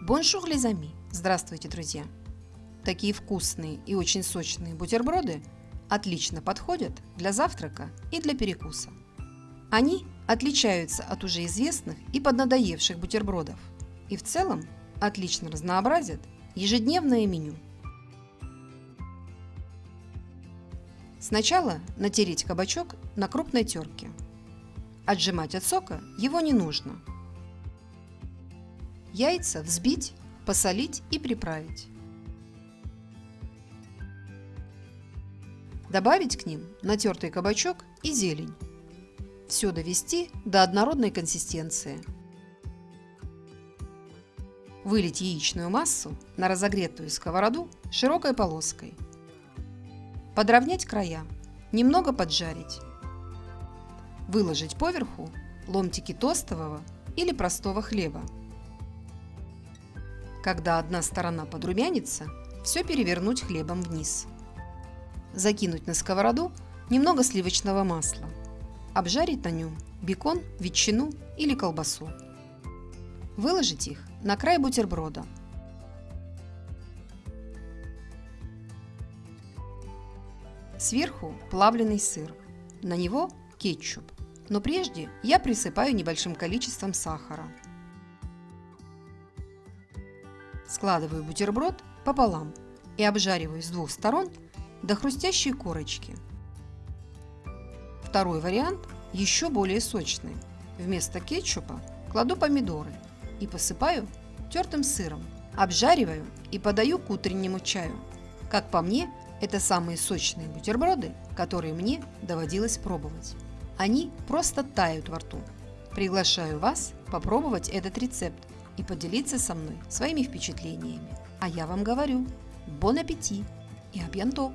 Bonjour les amis! Здравствуйте, друзья! Такие вкусные и очень сочные бутерброды отлично подходят для завтрака и для перекуса. Они отличаются от уже известных и поднадоевших бутербродов и в целом отлично разнообразят ежедневное меню. Сначала натереть кабачок на крупной терке. Отжимать от сока его не нужно – Яйца взбить, посолить и приправить. Добавить к ним натертый кабачок и зелень. Все довести до однородной консистенции. Вылить яичную массу на разогретую сковороду широкой полоской. Подровнять края, немного поджарить. Выложить поверху ломтики тостового или простого хлеба. Когда одна сторона подрумянится, все перевернуть хлебом вниз. Закинуть на сковороду немного сливочного масла. Обжарить на нем бекон, ветчину или колбасу. Выложить их на край бутерброда. Сверху плавленый сыр. На него кетчуп. Но прежде я присыпаю небольшим количеством сахара. Складываю бутерброд пополам и обжариваю с двух сторон до хрустящей корочки. Второй вариант еще более сочный. Вместо кетчупа кладу помидоры и посыпаю тертым сыром. Обжариваю и подаю к утреннему чаю. Как по мне, это самые сочные бутерброды, которые мне доводилось пробовать. Они просто тают во рту. Приглашаю вас попробовать этот рецепт и поделиться со мной своими впечатлениями. А я вам говорю, бон аппетит и абьянто!